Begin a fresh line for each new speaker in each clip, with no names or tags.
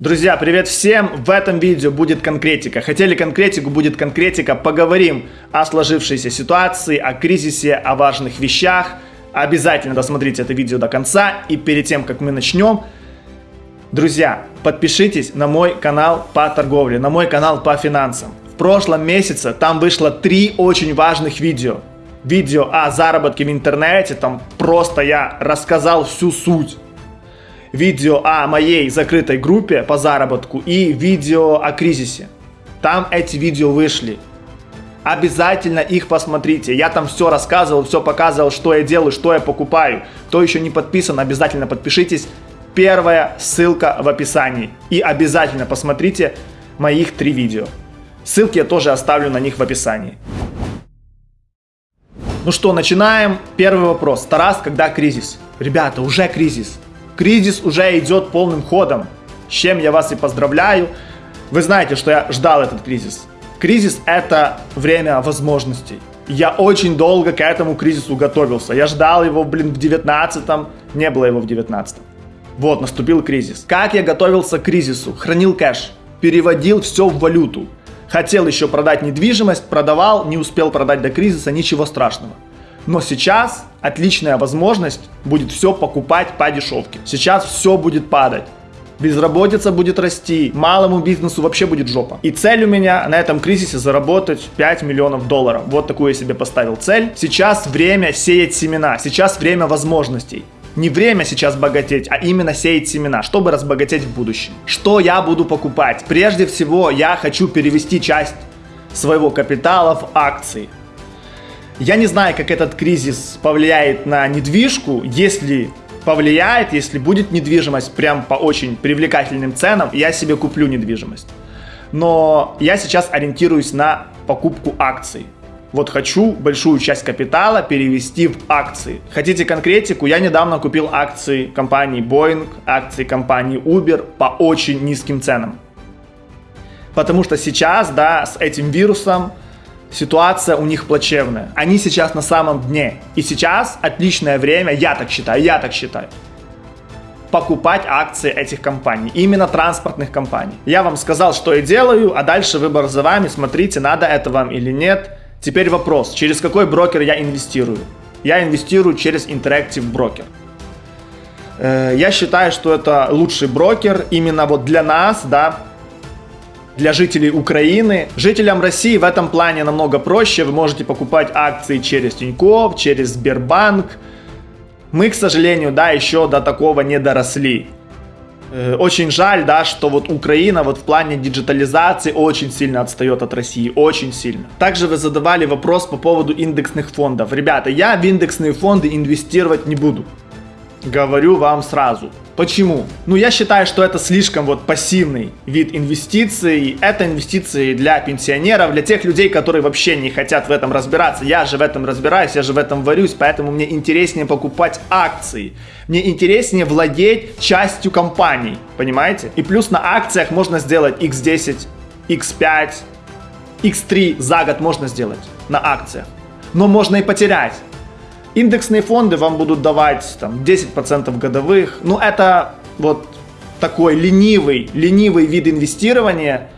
Друзья, привет всем! В этом видео будет конкретика. Хотели конкретику, будет конкретика. Поговорим о сложившейся ситуации, о кризисе, о важных вещах. Обязательно досмотрите это видео до конца. И перед тем, как мы начнем, друзья, подпишитесь на мой канал по торговле, на мой канал по финансам. В прошлом месяце там вышло три очень важных видео. Видео о заработке в интернете, там просто я рассказал всю суть видео о моей закрытой группе по заработку и видео о кризисе. Там эти видео вышли. Обязательно их посмотрите. Я там все рассказывал, все показывал, что я делаю, что я покупаю. Кто еще не подписан, обязательно подпишитесь. Первая ссылка в описании. И обязательно посмотрите моих три видео. Ссылки я тоже оставлю на них в описании. Ну что, начинаем. Первый вопрос. Тарас, когда кризис? Ребята, уже кризис. Кризис уже идет полным ходом, с чем я вас и поздравляю. Вы знаете, что я ждал этот кризис. Кризис – это время возможностей. Я очень долго к этому кризису готовился. Я ждал его, блин, в 19-м, не было его в 19-м. Вот, наступил кризис. Как я готовился к кризису? Хранил кэш, переводил все в валюту. Хотел еще продать недвижимость, продавал, не успел продать до кризиса, ничего страшного. Но сейчас отличная возможность будет все покупать по дешевке. Сейчас все будет падать. Безработица будет расти, малому бизнесу вообще будет жопа. И цель у меня на этом кризисе заработать 5 миллионов долларов. Вот такую я себе поставил цель. Сейчас время сеять семена, сейчас время возможностей. Не время сейчас богатеть, а именно сеять семена, чтобы разбогатеть в будущем. Что я буду покупать? Прежде всего, я хочу перевести часть своего капитала в акции. Я не знаю, как этот кризис повлияет на недвижку, если повлияет, если будет недвижимость прям по очень привлекательным ценам, я себе куплю недвижимость. Но я сейчас ориентируюсь на покупку акций. Вот хочу большую часть капитала перевести в акции. Хотите конкретику? Я недавно купил акции компании Boeing, акции компании Uber по очень низким ценам. Потому что сейчас, да, с этим вирусом ситуация у них плачевная. Они сейчас на самом дне. И сейчас отличное время, я так считаю, я так считаю, покупать акции этих компаний, именно транспортных компаний. Я вам сказал, что я делаю, а дальше выбор за вами, смотрите, надо это вам или нет. Теперь вопрос, через какой брокер я инвестирую? Я инвестирую через Interactive Broker. Э, я считаю, что это лучший брокер именно вот для нас, да, для жителей Украины. Жителям России в этом плане намного проще. Вы можете покупать акции через Тинькофф, через Сбербанк. Мы, к сожалению, да, еще до такого не доросли. Э, очень жаль, да, что вот Украина вот в плане диджитализации очень сильно отстает от России, очень сильно. Также вы задавали вопрос по поводу индексных фондов. Ребята, я в индексные фонды инвестировать не буду. Говорю вам сразу. Почему? Ну, я считаю, что это слишком вот пассивный вид инвестиций. Это инвестиции для пенсионеров, для тех людей, которые вообще не хотят в этом разбираться. Я же в этом разбираюсь, я же в этом варюсь, поэтому мне интереснее покупать акции. Мне интереснее владеть частью компаний, понимаете? И плюс на акциях можно сделать x10, x5, x3 за год можно сделать на акциях. Но можно и потерять. Индексные фонды вам будут давать там 10% годовых. Ну, это вот такой ленивый, ленивый вид инвестирования,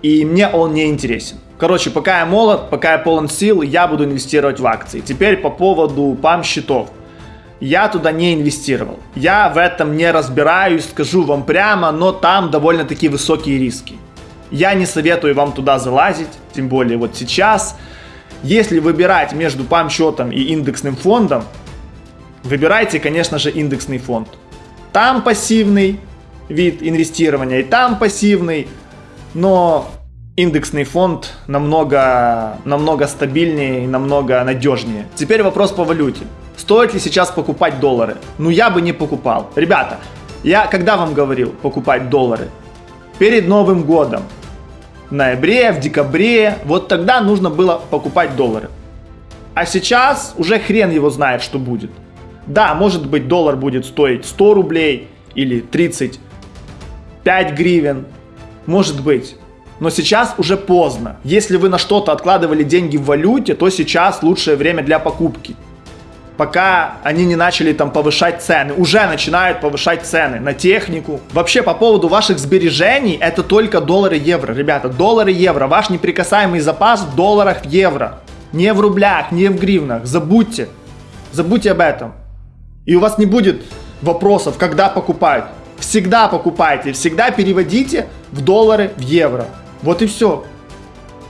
и мне он не интересен. Короче, пока я молод, пока я полон сил, я буду инвестировать в акции. Теперь по поводу пам-счетов. Я туда не инвестировал. Я в этом не разбираюсь, скажу вам прямо, но там довольно-таки высокие риски. Я не советую вам туда залазить, тем более вот сейчас. Если выбирать между пам-счетом и индексным фондом, выбирайте, конечно же, индексный фонд. Там пассивный вид инвестирования, и там пассивный, но индексный фонд намного, намного стабильнее и намного надежнее. Теперь вопрос по валюте. Стоит ли сейчас покупать доллары? Ну я бы не покупал. Ребята, я когда вам говорил покупать доллары? Перед Новым годом ноябре, в декабре, вот тогда нужно было покупать доллары. А сейчас уже хрен его знает, что будет. Да, может быть доллар будет стоить 100 рублей или 35 гривен, может быть. Но сейчас уже поздно. Если вы на что-то откладывали деньги в валюте, то сейчас лучшее время для покупки. Пока они не начали там повышать цены. Уже начинают повышать цены на технику. Вообще, по поводу ваших сбережений, это только доллары евро, ребята. Доллары евро. Ваш неприкасаемый запас в долларах евро. Не в рублях, не в гривнах. Забудьте. Забудьте об этом. И у вас не будет вопросов, когда покупать. Всегда покупайте, всегда переводите в доллары, в евро. Вот и все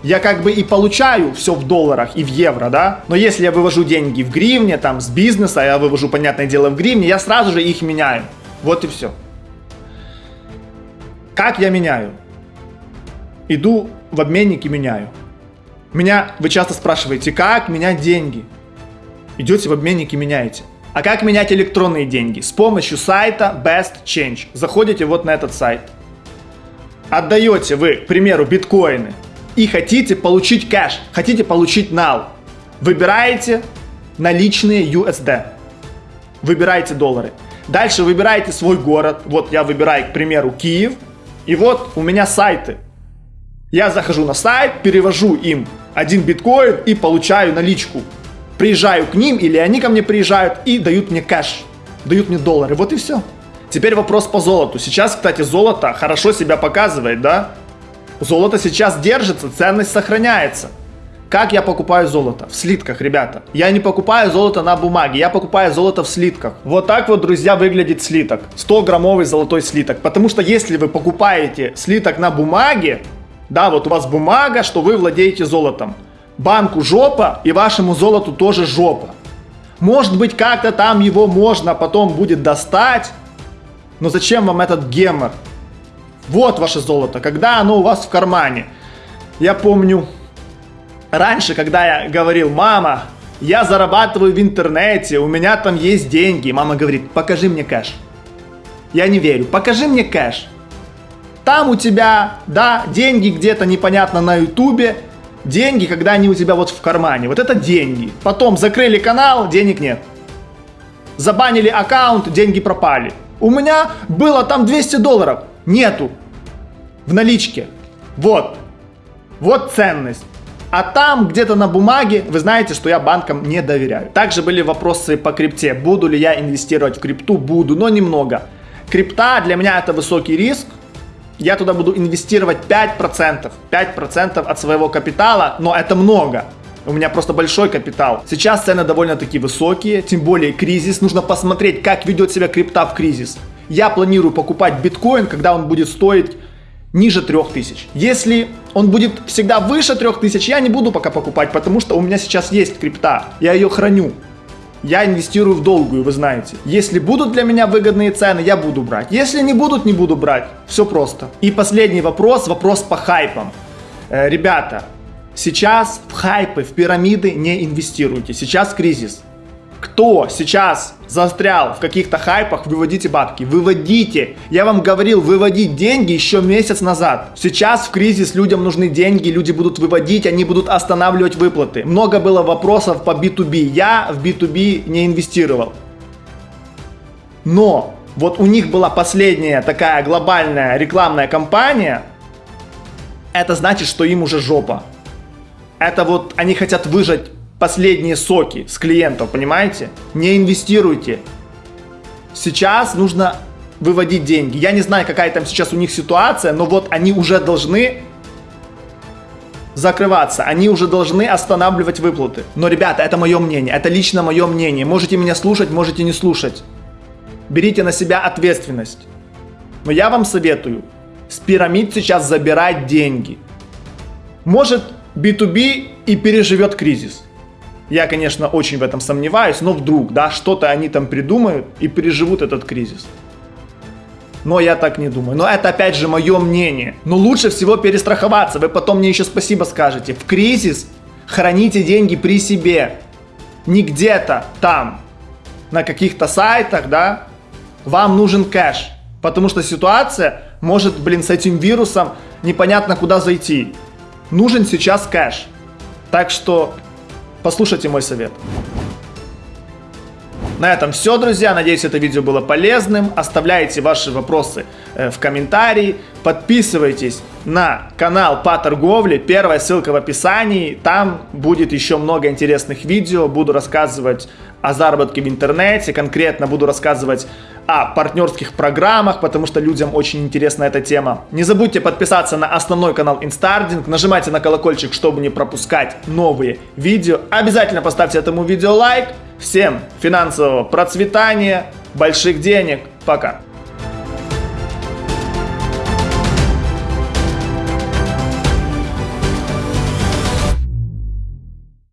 я как бы и получаю все в долларах и в евро, да, но если я вывожу деньги в гривне, там, с бизнеса, я вывожу, понятное дело, в гривне, я сразу же их меняю. Вот и все. Как я меняю? Иду в обменник и меняю. Меня, вы часто спрашиваете, как менять деньги? Идете в обменник и меняете. А как менять электронные деньги? С помощью сайта Best Change. Заходите вот на этот сайт. Отдаете вы, к примеру, биткоины и хотите получить кэш, хотите получить нал, выбираете наличные USD, выбираете доллары. Дальше выбираете свой город. Вот я выбираю, к примеру, Киев. И вот у меня сайты. Я захожу на сайт, перевожу им один биткоин и получаю наличку. Приезжаю к ним или они ко мне приезжают и дают мне кэш, дают мне доллары. Вот и все. Теперь вопрос по золоту. Сейчас, кстати, золото хорошо себя показывает, да? Золото сейчас держится, ценность сохраняется. Как я покупаю золото? В слитках, ребята. Я не покупаю золото на бумаге, я покупаю золото в слитках. Вот так вот, друзья, выглядит слиток. 100-граммовый золотой слиток. Потому что если вы покупаете слиток на бумаге, да, вот у вас бумага, что вы владеете золотом. Банку жопа и вашему золоту тоже жопа. Может быть, как-то там его можно потом будет достать, но зачем вам этот гемор? Вот ваше золото, когда оно у вас в кармане. Я помню, раньше, когда я говорил, мама, я зарабатываю в интернете, у меня там есть деньги. Мама говорит, покажи мне кэш. Я не верю, покажи мне кэш. Там у тебя, да, деньги где-то непонятно на ютубе, деньги, когда они у тебя вот в кармане. Вот это деньги. Потом закрыли канал, денег нет. Забанили аккаунт, деньги пропали. У меня было там 200 долларов. Нету. В наличке. Вот. Вот ценность. А там где-то на бумаге, вы знаете, что я банкам не доверяю. Также были вопросы по крипте. Буду ли я инвестировать в крипту? Буду, но немного. Крипта для меня это высокий риск. Я туда буду инвестировать 5%. 5% от своего капитала, но это много. У меня просто большой капитал. Сейчас цены довольно-таки высокие, тем более кризис. Нужно посмотреть, как ведет себя крипта в кризис. Я планирую покупать биткоин, когда он будет стоить ниже 3000. Если он будет всегда выше 3000, я не буду пока покупать, потому что у меня сейчас есть крипта. Я ее храню. Я инвестирую в долгую, вы знаете. Если будут для меня выгодные цены, я буду брать. Если не будут, не буду брать. Все просто. И последний вопрос, вопрос по хайпам. Э, ребята, сейчас в хайпы, в пирамиды не инвестируйте. Сейчас кризис кто сейчас застрял в каких-то хайпах, выводите бабки. Выводите. Я вам говорил, выводить деньги еще месяц назад. Сейчас в кризис людям нужны деньги, люди будут выводить, они будут останавливать выплаты. Много было вопросов по B2B. Я в B2B не инвестировал. Но вот у них была последняя такая глобальная рекламная кампания. Это значит, что им уже жопа. Это вот они хотят выжать последние соки с клиентов, понимаете? Не инвестируйте. Сейчас нужно выводить деньги. Я не знаю, какая там сейчас у них ситуация, но вот они уже должны закрываться, они уже должны останавливать выплаты. Но, ребята, это мое мнение, это лично мое мнение. Можете меня слушать, можете не слушать. Берите на себя ответственность. Но я вам советую с пирамид сейчас забирать деньги. Может B2B и переживет кризис. Я, конечно, очень в этом сомневаюсь, но вдруг, да, что-то они там придумают и переживут этот кризис. Но я так не думаю. Но это опять же мое мнение. Но лучше всего перестраховаться. Вы потом мне еще спасибо скажете. В кризис храните деньги при себе. Не где-то там, на каких-то сайтах, да. Вам нужен кэш. Потому что ситуация может, блин, с этим вирусом непонятно куда зайти. Нужен сейчас кэш. Так что Послушайте мой совет. На этом все, друзья. Надеюсь, это видео было полезным. Оставляйте ваши вопросы э, в комментарии. Подписывайтесь на канал по торговле. Первая ссылка в описании. Там будет еще много интересных видео. Буду рассказывать о заработке в интернете, конкретно буду рассказывать о партнерских программах, потому что людям очень интересна эта тема. Не забудьте подписаться на основной канал Инстардинг, нажимайте на колокольчик, чтобы не пропускать новые видео. Обязательно поставьте этому видео лайк. Всем финансового процветания, больших денег. Пока.